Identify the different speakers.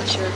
Speaker 1: nature.